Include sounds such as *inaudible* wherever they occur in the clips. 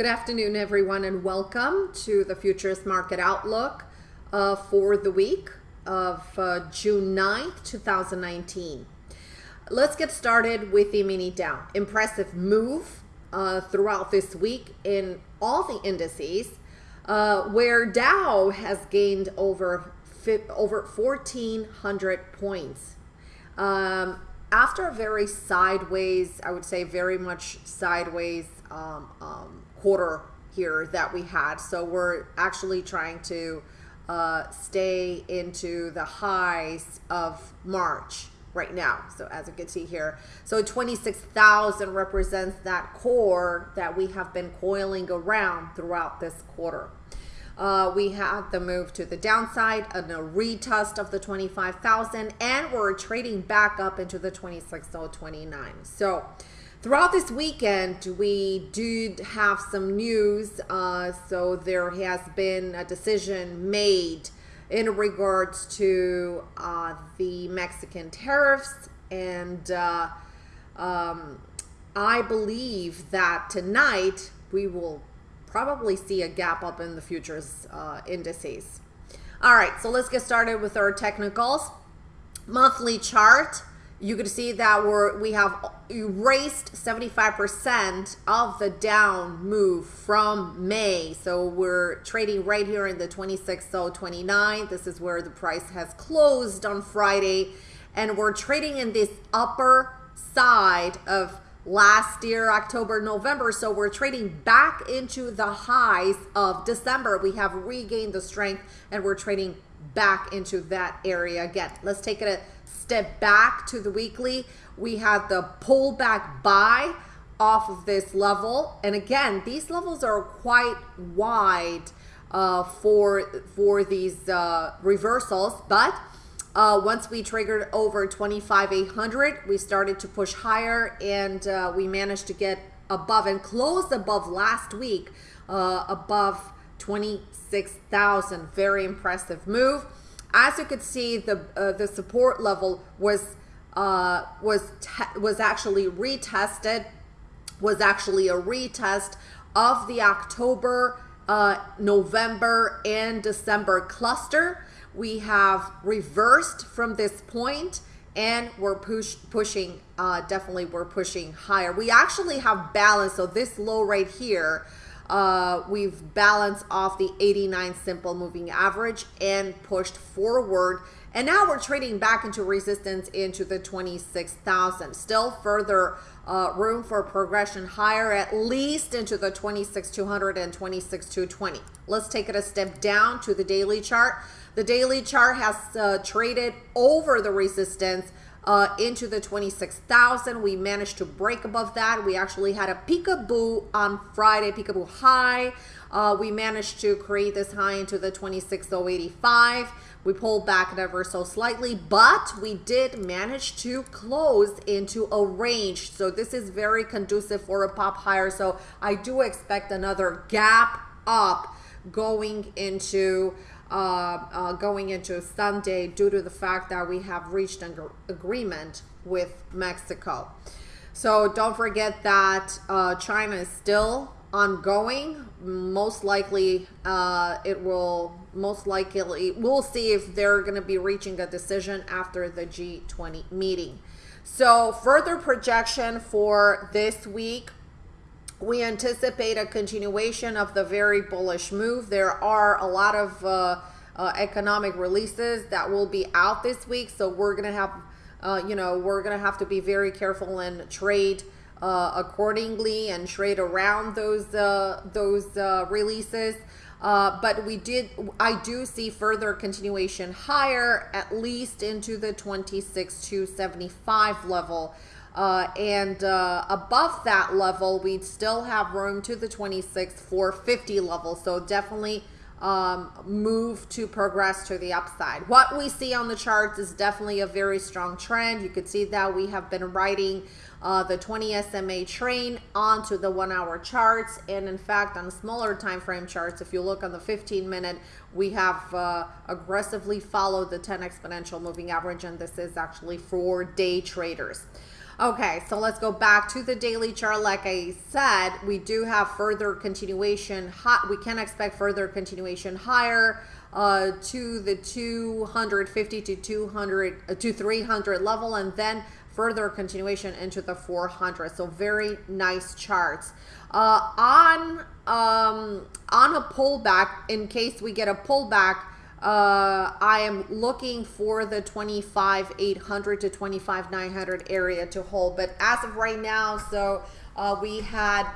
Good afternoon, everyone, and welcome to the Futures Market Outlook uh, for the week of uh, June 9th, 2019. Let's get started with the mini Dow. Impressive move uh, throughout this week in all the indices, uh, where Dow has gained over over 1,400 points. Um, after a very sideways, I would say very much sideways um, um, quarter here that we had. So we're actually trying to uh, stay into the highs of March right now. So as you can see here, so 26,000 represents that core that we have been coiling around throughout this quarter. Uh, we had the move to the downside and a retest of the 25,000 and we're trading back up into the 26,029. So throughout this weekend, we did have some news. Uh, so there has been a decision made in regards to uh, the Mexican tariffs and uh, um, I believe that tonight we will probably see a gap up in the futures uh, indices. All right, so let's get started with our technicals. Monthly chart, you can see that we're, we have erased 75% of the down move from May. So we're trading right here in the 26.029. This is where the price has closed on Friday. And we're trading in this upper side of last year, October, November. So we're trading back into the highs of December. We have regained the strength and we're trading back into that area again. Let's take it a step back to the weekly. We had the pullback buy off of this level. And again, these levels are quite wide uh, for, for these uh, reversals, but uh, once we triggered over 25,800, we started to push higher and uh, we managed to get above and closed above last week, uh, above 26,000. Very impressive move. As you could see, the uh, the support level was uh, was was actually retested, was actually a retest of the October, uh, November, and December cluster. We have reversed from this point and we're push pushing uh, definitely we're pushing higher. We actually have balance so this low right here uh, we've balanced off the 89 simple moving average and pushed forward. And now we're trading back into resistance into the 26,000 still further uh, room for progression higher at least into the 26,200 and 26,220 let's take it a step down to the daily chart. The daily chart has uh, traded over the resistance uh, into the 26,000. We managed to break above that. We actually had a peekaboo on Friday, peekaboo high. Uh, we managed to create this high into the 26,085. We pulled back ever so slightly, but we did manage to close into a range. So this is very conducive for a pop higher. So I do expect another gap up going into uh, uh, going into Sunday due to the fact that we have reached an agreement with Mexico. So don't forget that uh, China is still ongoing. Most likely, uh, it will most likely we'll see if they're going to be reaching a decision after the G20 meeting. So further projection for this week we anticipate a continuation of the very bullish move. There are a lot of uh, uh, economic releases that will be out this week. So we're going to have, uh, you know, we're going to have to be very careful and trade uh, accordingly and trade around those uh, those uh, releases. But we did, I do see further continuation higher, at least into the 26 to 75 level. Uh, and uh, above that level, we'd still have room to the 26 450 level. So definitely um, move to progress to the upside. What we see on the charts is definitely a very strong trend. You could see that we have been riding uh, the 20 SMA train onto the one hour charts. And in fact, on smaller time frame charts, if you look on the 15 minute, we have uh, aggressively followed the 10 exponential moving average. And this is actually for day traders. Okay, so let's go back to the daily chart. Like I said, we do have further continuation. We can expect further continuation higher uh, to the 250 to 200 uh, to 300 level, and then further continuation into the 400. So very nice charts. Uh, on um, on a pullback, in case we get a pullback uh, I am looking for the 25,800 to 25,900 area to hold. But as of right now, so uh, we had,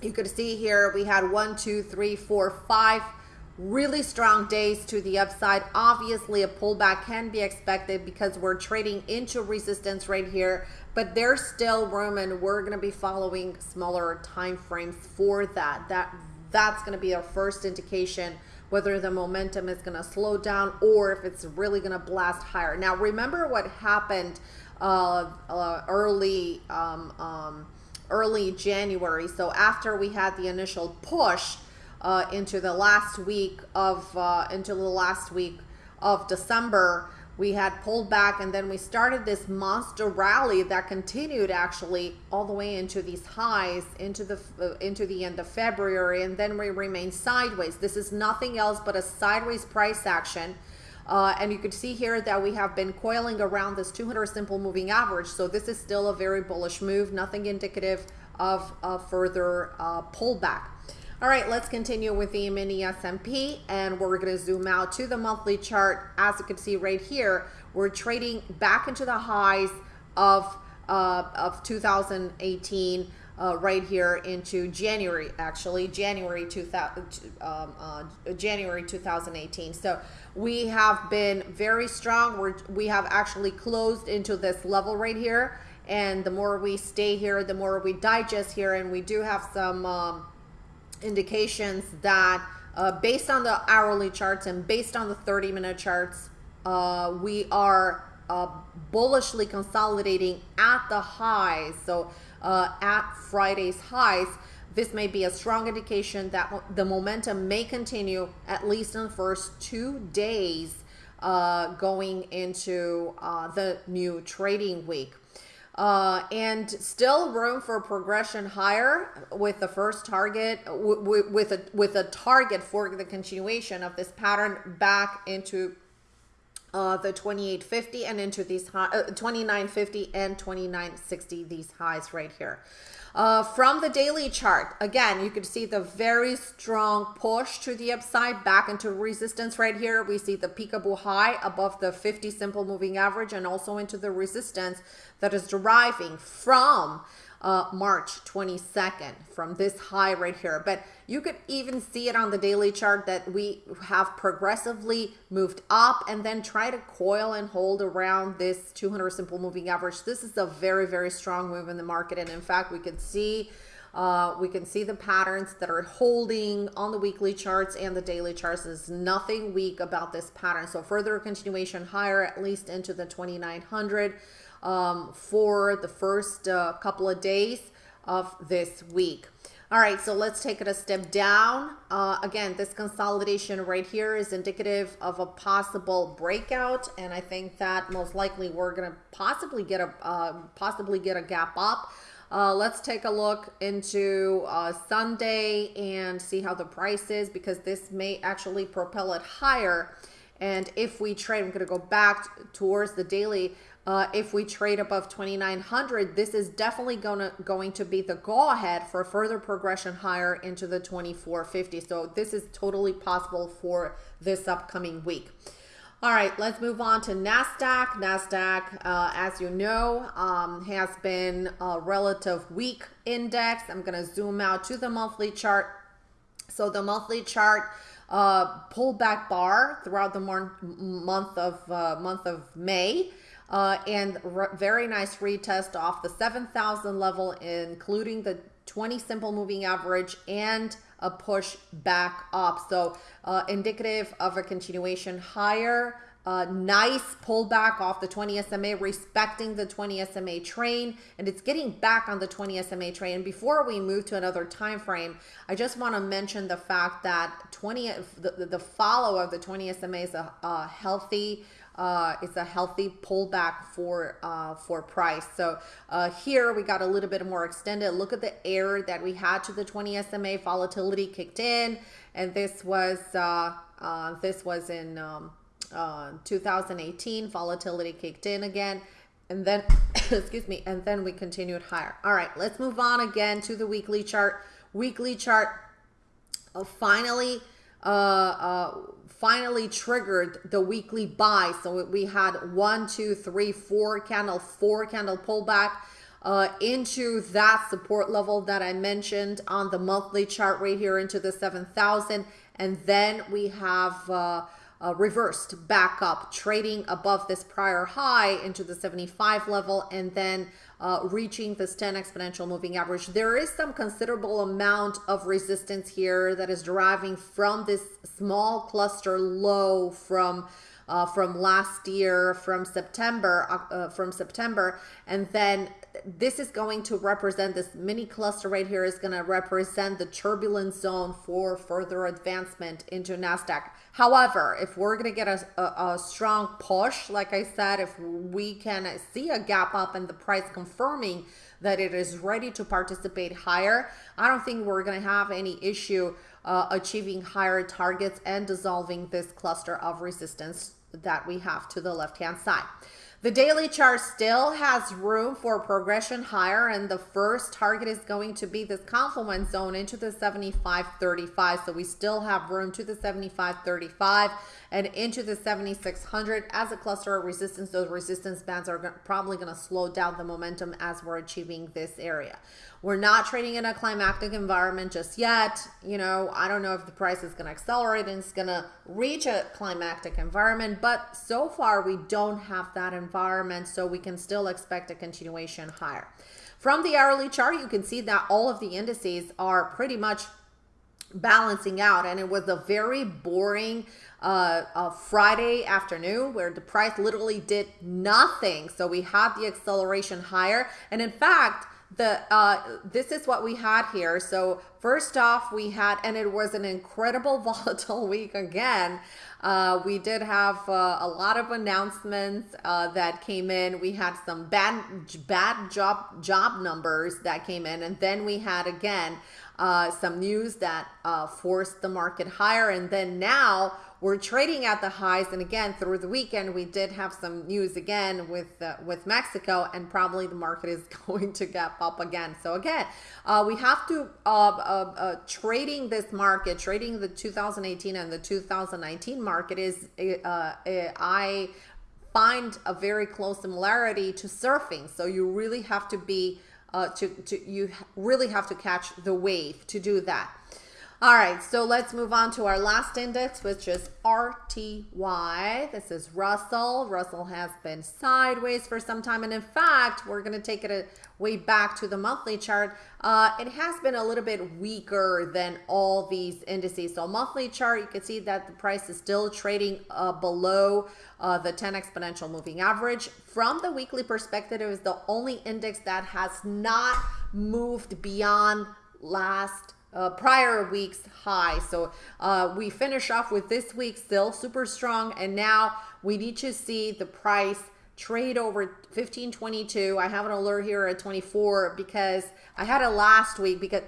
you could see here, we had one, two, three, four, five really strong days to the upside. Obviously, a pullback can be expected because we're trading into resistance right here, but there's still room and we're going to be following smaller time frames for that. That That's going to be our first indication whether the momentum is going to slow down or if it's really going to blast higher. Now, remember what happened uh, uh, early um, um, early January. So after we had the initial push uh, into the last week of uh, into the last week of December, we had pulled back and then we started this monster rally that continued actually all the way into these highs into the uh, into the end of February and then we remained sideways. This is nothing else but a sideways price action. Uh, and you could see here that we have been coiling around this 200 simple moving average. So this is still a very bullish move nothing indicative of a further uh, pullback all right, let's continue with the mini S&P and we're going to zoom out to the monthly chart. As you can see right here, we're trading back into the highs of, uh, of 2018 uh, right here into January, actually January 2000, um, uh, January 2018. So we have been very strong. We're, we have actually closed into this level right here. And the more we stay here, the more we digest here. And we do have some um, indications that uh, based on the hourly charts and based on the 30 minute charts, uh, we are uh, bullishly consolidating at the highs. So uh, at Friday's highs, this may be a strong indication that the momentum may continue at least in the first two days uh, going into uh, the new trading week. Uh, and still room for progression higher with the first target with a with a target for the continuation of this pattern back into uh, the 2850 and into these high, uh, 2950 and 2960 these highs right here uh, from the daily chart, again, you can see the very strong push to the upside back into resistance right here. We see the peekaboo high above the 50 simple moving average and also into the resistance that is deriving from uh, March 22nd from this high right here. But you could even see it on the daily chart that we have progressively moved up and then try to coil and hold around this 200 simple moving average. This is a very, very strong move in the market. And in fact, we can see uh, we can see the patterns that are holding on the weekly charts and the daily charts. There's nothing weak about this pattern. So further continuation higher, at least into the 2900 um, for the first uh, couple of days of this week. All right, so let's take it a step down. Uh, again, this consolidation right here is indicative of a possible breakout, and I think that most likely we're to possibly get a uh, possibly get a gap up. Uh, let's take a look into uh, Sunday and see how the price is because this may actually propel it higher. And if we trade, I'm to go back towards the daily. Uh, if we trade above 2900 this is definitely gonna going to be the go ahead for further progression higher into the 2450 so this is totally possible for this upcoming week. All right let's move on to nasdaq. Nasdaq uh, as you know um, has been a relative weak index. I'm going to zoom out to the monthly chart. So the monthly chart uh, pullback bar throughout the month of uh, month of May uh, and very nice retest off the 7,000 level, including the 20 simple moving average and a push back up. So uh, indicative of a continuation higher. Uh, nice pullback off the 20 SMA, respecting the 20 SMA train, and it's getting back on the 20 SMA train. And before we move to another time frame, I just want to mention the fact that 20 the, the follow of the 20 SMA is a, a healthy uh, it's a healthy pullback for uh, for price. So uh, here we got a little bit more extended. Look at the error that we had to the 20 SMA volatility kicked in, and this was uh, uh, this was in um, uh, 2018. Volatility kicked in again, and then *coughs* excuse me, and then we continued higher. All right, let's move on again to the weekly chart. Weekly chart finally uh, uh, finally triggered the weekly buy. So we had one, two, three, four candle, four candle pullback uh, into that support level that I mentioned on the monthly chart right here into the 7,000. And then we have uh, uh, reversed back up, trading above this prior high into the 75 level and then uh, reaching this 10 exponential moving average. There is some considerable amount of resistance here that is deriving from this small cluster low from uh, from last year, from September, uh, from September, and then this is going to represent this mini cluster right here is going to represent the turbulence zone for further advancement into NASDAQ. However, if we're going to get a, a, a, strong push, like I said, if we can see a gap up and the price confirming that it is ready to participate higher, I don't think we're going to have any issue uh, achieving higher targets and dissolving this cluster of resistance that we have to the left hand side. The daily chart still has room for progression higher and the first target is going to be this confluence zone into the 75.35. So we still have room to the 75.35 and into the 7600 as a cluster of resistance. Those resistance bands are probably going to slow down the momentum as we're achieving this area. We're not trading in a climactic environment just yet. You know, I don't know if the price is going to accelerate and it's going to reach a climactic environment, but so far we don't have that environment, so we can still expect a continuation higher. From the hourly chart, you can see that all of the indices are pretty much balancing out and it was a very boring uh, uh, Friday afternoon where the price literally did nothing so we had the acceleration higher and in fact the uh, this is what we had here. So first off, we had, and it was an incredible *laughs* volatile week again. Uh, we did have uh, a lot of announcements uh, that came in. We had some bad bad job job numbers that came in, and then we had again uh, some news that uh, forced the market higher, and then now we're trading at the highs. And again, through the weekend, we did have some news again with uh, with Mexico, and probably the market is *laughs* going to gap up again. So again, uh, we have to uh, uh, trading this market, trading the 2018 and the 2019 market is I find a very close similarity to surfing. So you really have to be Uh, to, to you really have to catch the wave to do that. All right, so let's move on to our last index, which is RTY. This is Russell. Russell has been sideways for some time. And in fact, we're going to take it a way back to the monthly chart. Uh, it has been a little bit weaker than all these indices. So monthly chart, you can see that the price is still trading uh, below uh, the 10 exponential moving average. From the weekly perspective, it is the only index that has not moved beyond last uh, prior week's high. So uh, we finish off with this week still super strong. And now we need to see the price trade over 1522. I have an alert here at 24 because I had it last week because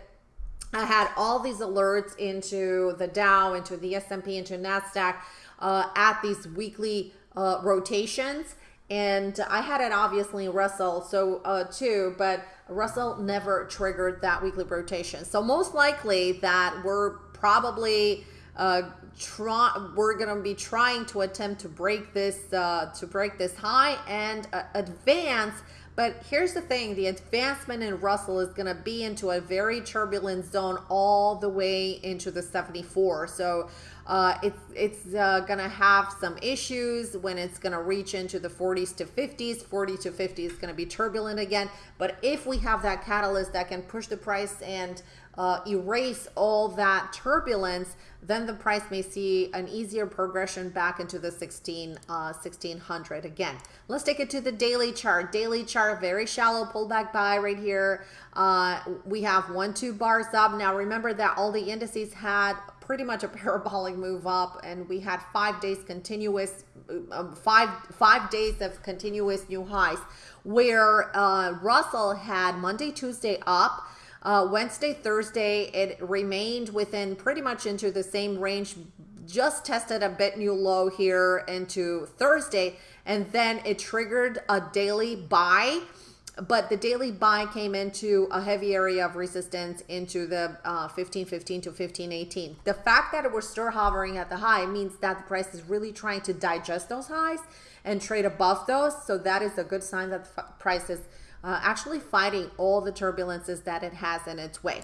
I had all these alerts into the Dow, into the S&P, into NASDAQ uh, at these weekly uh, rotations and I had it obviously Russell so uh, too, but Russell never triggered that weekly rotation. So most likely that we're probably uh, try we're gonna be trying to attempt to break this uh, to break this high and uh, advance but here's the thing, the advancement in Russell is to be into a very turbulent zone all the way into the 74. So uh, it's, it's uh, to have some issues when it's to reach into the 40s to 50s. 40 to 50 is to be turbulent again. But if we have that catalyst that can push the price and uh, erase all that turbulence, then the price may see an easier progression back into the 16, uh, 1600 again. Let's take it to the daily chart. Daily chart, very shallow pullback buy right here. Uh, we have one, two bars up. Now remember that all the indices had pretty much a *laughs* parabolic move up, and we had five days continuous, um, five five days of continuous new highs, where uh, Russell had Monday, Tuesday up. Uh, Wednesday, Thursday, it remained within pretty much into the same range, just tested a bit new low here into Thursday, and then it triggered a daily buy but the daily buy came into a heavy area of resistance into the uh, 1515 to 1518. The fact that it was still hovering at the high means that the price is really trying to digest those highs and trade above those. So that is a good sign that the price is uh, actually fighting all the turbulences that it has in its way.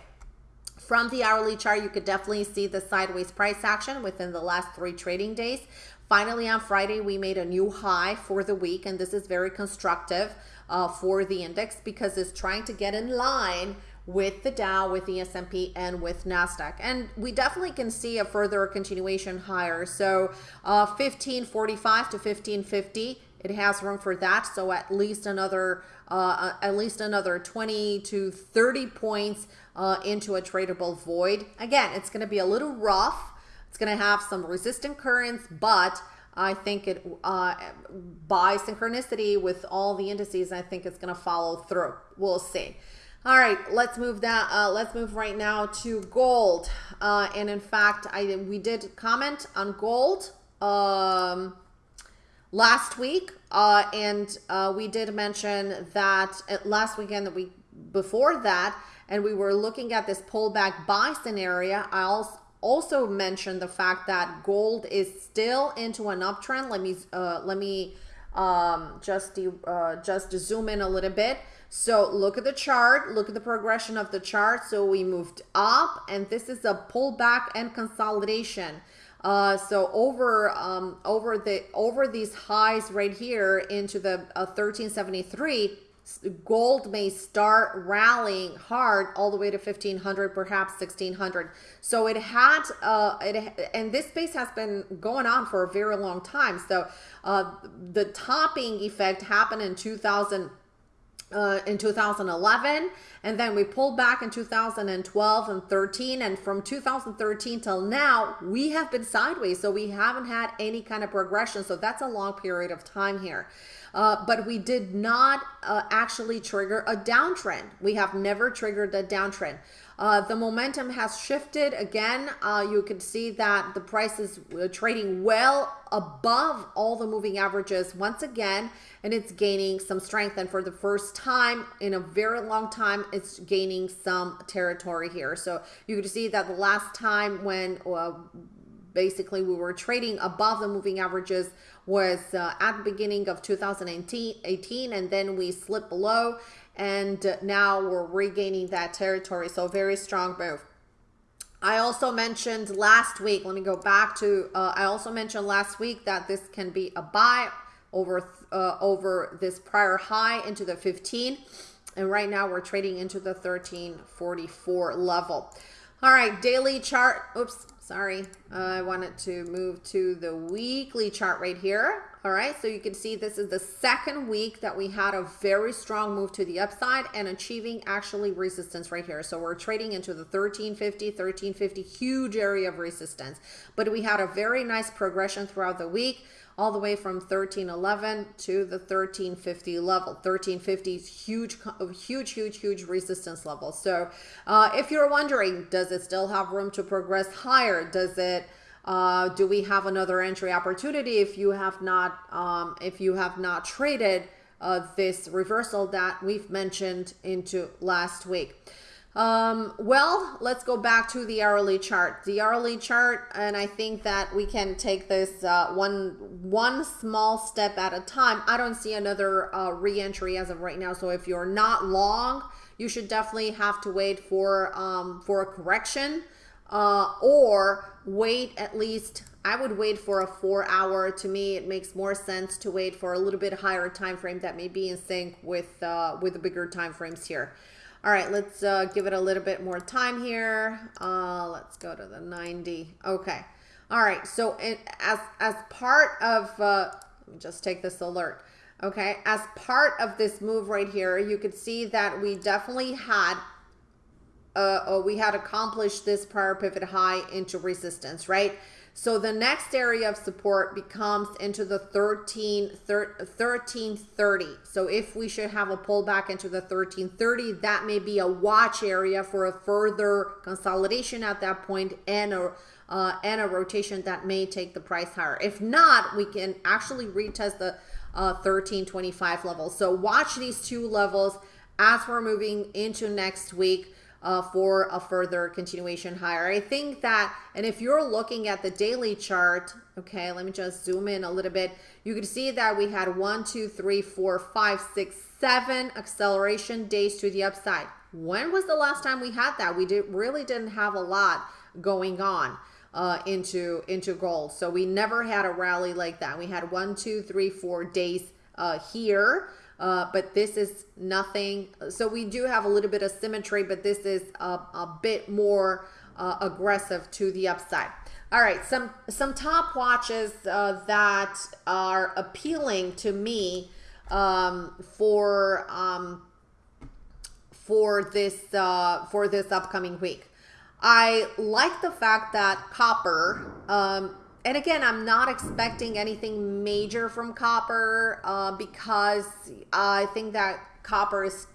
From the hourly chart, you could definitely see the sideways price action within the last three trading days. Finally, on Friday, we made a new high for the week, and this is very constructive uh, for the index because it's trying to get in line with the Dow, with the S&P, and with NASDAQ. And we definitely can see a further continuation higher. So uh, 1545 to 1550, it has room for that. So at least another, uh, at least another 20 to 30 points uh, into a tradable void. Again, it's going to be a little rough. It's going to have some resistant currents, but I think it uh, by synchronicity with all the indices, I think it's going to follow through. We'll see. All right, let's move that. Uh, let's move right now to gold. Uh, and in fact, I we did comment on gold um, last week, uh, and uh, we did mention that last weekend that we before that, and we were looking at this pullback buy scenario. I also also mention the fact that gold is still into an uptrend. Let me uh, let me um, just uh, just zoom in a little bit. So look at the chart, look at the progression of the chart. So we moved up and this is a pullback and consolidation. Uh, so over um, over the over these highs right here into the uh, 1373 gold may start rallying hard all the way to 1500 perhaps 1600 so it had uh it and this space has been going on for a very long time. So uh the topping effect happened in 2000 uh, in 2011 and then we pulled back in 2012 and 13 and from 2013 till now we have been sideways so we haven't had any kind of progression. So that's a long period of time here uh, but we did not uh, actually trigger a downtrend. We have never triggered a downtrend. Uh, the momentum has shifted again. Uh, you can see that the price is uh, trading well above all the moving averages once again, and it's gaining some strength. And for the first time in a very long time, it's gaining some territory here. So you can see that the last time when uh, basically we were trading above the moving averages was uh, at the beginning of 2018 and then we slipped below and now we're regaining that territory so very strong move. I also mentioned last week let me go back to uh, I also mentioned last week that this can be a buy over uh, over this prior high into the 15 and right now we're trading into the 1344 level. All right daily chart oops Sorry, uh, I wanted to move to the weekly chart right here. All right, so you can see this is the second week that we had a very strong move to the upside and achieving actually resistance right here. So we're trading into the 1350, 1350, huge area of resistance. But we had a very nice progression throughout the week all the way from 1311 to the 1350 level. 1350 is huge, huge, huge, huge resistance level. So uh, if you're wondering, does it still have room to progress higher? Does it uh, do we have another entry opportunity if you have not um, if you have not traded uh, this reversal that we've mentioned into last week? Um, well, let's go back to the hourly chart. The hourly chart, and I think that we can take this uh, one one small step at a time. I don't see another uh, re-entry as of right now. So if you're not long, you should definitely have to wait for um, for a correction uh, or wait at least I would wait for a four hour to me it makes more sense to wait for a little bit higher time frame that may be in sync with uh, with the bigger time frames here all right, let's uh, give it a little bit more time here. Uh, let's go to the 90. Okay. All right. So it, as, as part of, uh, let me just take this alert. Okay. As part of this move right here, you could see that we definitely had uh, we had accomplished this prior pivot high into resistance, right? So the next area of support becomes into the 13, 1330. So if we should have a pullback into the 1330, that may be a watch area for a further consolidation at that point and a uh, and a rotation that may take the price higher. If not, we can actually retest the uh, 1325 level. So watch these two levels as we're moving into next week uh, for a further continuation higher. I think that, and if you're looking at the daily chart, okay, let me just zoom in a little bit. You can see that we had one, two, three, four, five, six, seven acceleration days to the upside. When was the last time we had that? We did really didn't have a lot going on uh, into into gold. So we never had a rally like that. We had one, two, three, four days uh, here uh, but this is nothing. So we do have a little bit of symmetry, but this is a, a bit more uh, aggressive to the upside. All right, some some top watches uh, that are appealing to me um, for um, for this uh, for this upcoming week. I like the fact that copper um, and again, I'm not expecting anything major from copper uh, because I think that copper is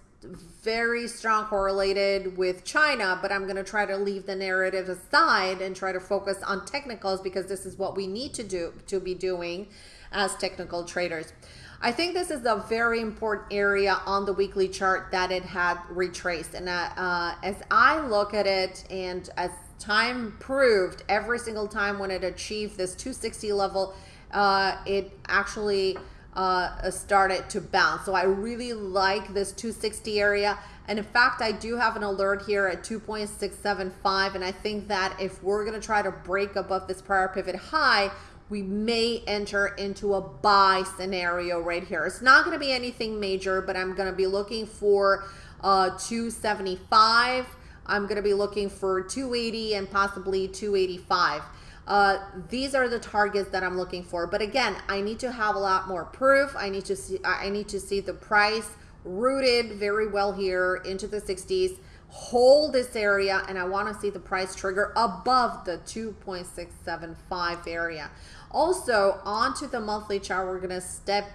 very strong correlated with China, but I'm going to try to leave the narrative aside and try to focus on technicals because this is what we need to do to be doing as technical traders. I think this is a very important area on the weekly chart that it had retraced. And uh, uh, as I look at it and as time proved every single time when it achieved this 260 level, uh, it actually uh, started to bounce. So I really like this 260 area. And in fact, I do have an alert here at 2.675. And I think that if we're going to try to break above this prior pivot high, we may enter into a buy scenario right here. It's not going to be anything major, but I'm going to be looking for uh, 275. I'm going to be looking for 280 and possibly 285. Uh, these are the targets that I'm looking for. But again, I need to have a lot more proof. I need to see, I need to see the price rooted very well here into the 60s hold this area and I want to see the price trigger above the 2.675 area. Also onto the monthly chart, we're going to step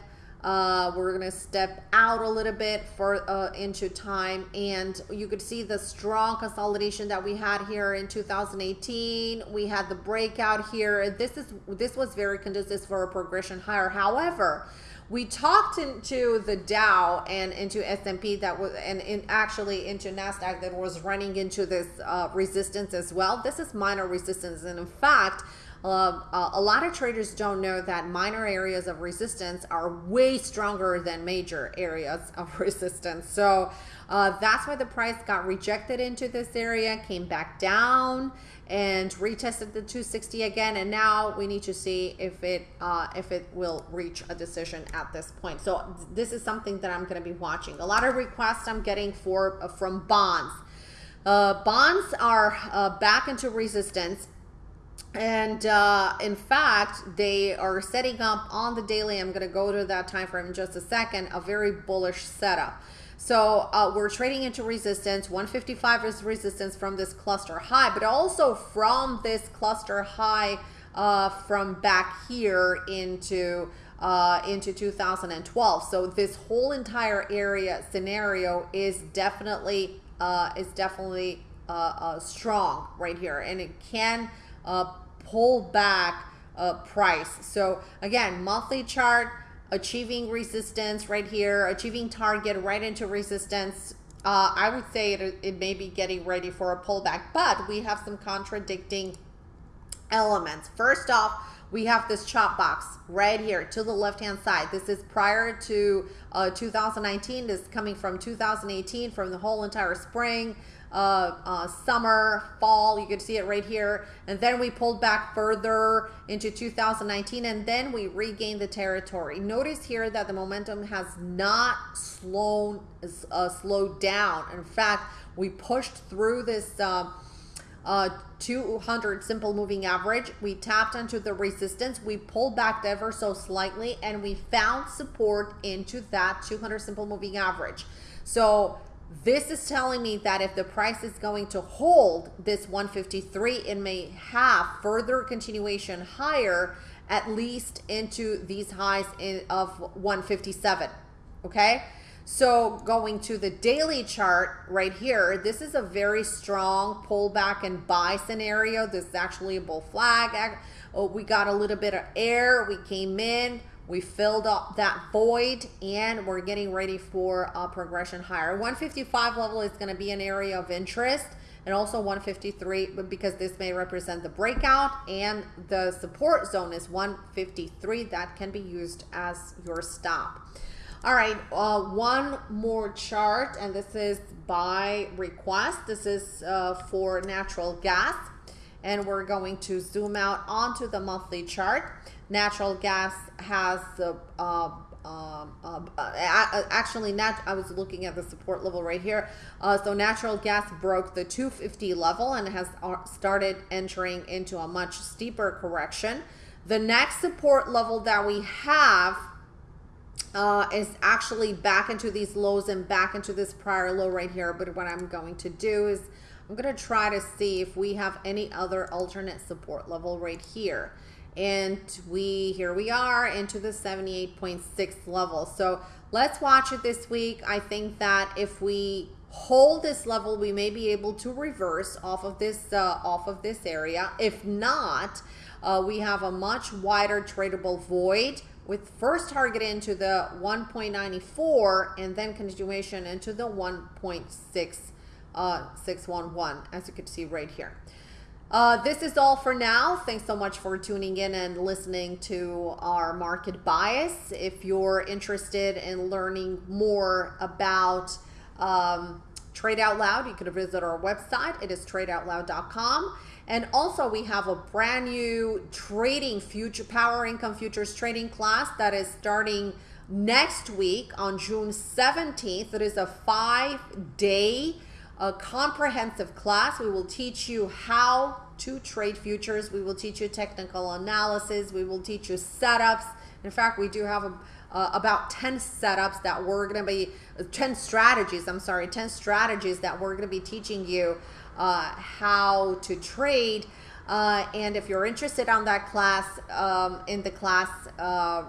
uh, we're to step out a little bit for uh, into time and you could see the strong consolidation that we had here in 2018 we had the breakout here. This is this was very conducive for a progression higher. However we talked into the Dow and into S&P that was and in actually into Nasdaq that was running into this uh, resistance as well. This is minor resistance. And in fact uh, a lot of traders don't know that minor areas of resistance are way stronger than major areas of *laughs* resistance. So uh, that's why the price got rejected into this area, came back down and retested the 260 again. And now we need to see if it uh, if it will reach a decision at this point. So this is something that I'm going to be watching. A lot of requests I'm getting for from bonds. Uh, bonds are uh, back into resistance and uh, in fact, they are setting up on the daily. I'm going to go to that time frame in just a second. A very bullish setup. So uh, we're trading into resistance. 155 is resistance from this cluster high, but also from this cluster high uh, from back here into uh, into 2012. So this whole entire area scenario is definitely uh, is definitely uh, uh, strong right here, and it can uh, pull back uh, price. So again, monthly chart, achieving resistance right here, achieving target right into resistance. Uh, I would say it, it may be getting ready for a pullback, but we have some contradicting elements. First off, we have this chop box right here to the left hand side. This is prior to uh, 2019. This is coming from 2018 from the whole entire spring uh, uh, summer, fall. You can see it right here. And then we pulled back further into 2019 and then we regained the territory. Notice here that the momentum has not slowed, uh, slowed down. In fact, we pushed through this uh, uh, 200 simple moving average. We tapped into the resistance. We pulled back ever so slightly and we found support into that 200 simple moving average. So This is telling me that if the price is going to hold this 153, it may have further continuation higher, at least into these highs in, of 157. Okay. So going to the daily chart right here, this is a very strong pullback and buy scenario. This is actually a bull flag. We got a little bit of air. We came in. We filled up that void and we're getting ready for a progression higher. 155 level is going to be an area of interest and also 153 because this may represent the breakout and the support zone is 153 that can be used as your stop. All right, uh, one more chart, and this is by request. This is uh, for natural gas, and we're going to zoom out onto the monthly chart. Natural gas has the uh, um, uh, uh, actually nat I was looking at the support level right here uh, so natural gas broke the 250 level and has uh, started entering into a much steeper correction the next support level that we have uh, is actually back into these lows and back into this prior low right here. But what I'm going to do is I'm going to try to see if we have any other alternate support level right here. And we, here we are into the 78.6 level. So let's watch it this week. I think that if we hold this level, we may be able to reverse off of this, uh, off of this area. If not, uh, we have a much wider tradable void with first target into the 1.94 and then continuation into the 1.6 uh, 611 as you can see right here. Uh, this is all for now. Thanks so much for tuning in and listening to our market bias. If you're interested in learning more about um, Trade Out Loud, you can visit our website. It is tradeoutloud.com. And also we have a brand new trading future power income futures trading class that is starting next week on June 17th. It is a five day uh, comprehensive class. We will teach you how to trade futures. We will teach you technical analysis. We will teach you setups. In fact, we do have a, uh, about 10 setups that we're going to be, uh, 10 strategies, I'm sorry, 10 strategies that we're going to be teaching you uh, how to trade. Uh, and if you're interested on that class, um, in the class, uh,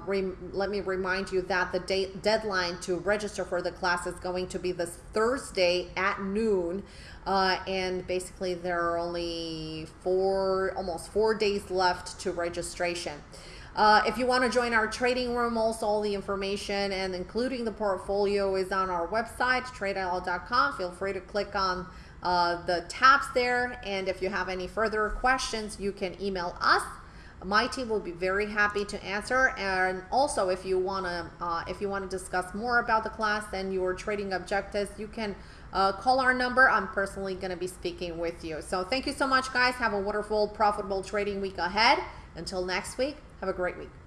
let me remind you that the date deadline to register for the class is going to be this Thursday at noon. Uh, and basically there are only four, almost four days left to registration. Uh, if you want to join our trading room, also all the information and including the portfolio is on our website, tradeout.com. Feel free to click on uh, the tabs there. And if you have any further questions, you can email us. My team will be very happy to answer. And also, if you want to, uh, if you want to discuss more about the class and your trading objectives, you can uh, call our number. I'm personally to be speaking with you. So thank you so much, guys. Have a wonderful, profitable trading week ahead. Until next week, have a great week.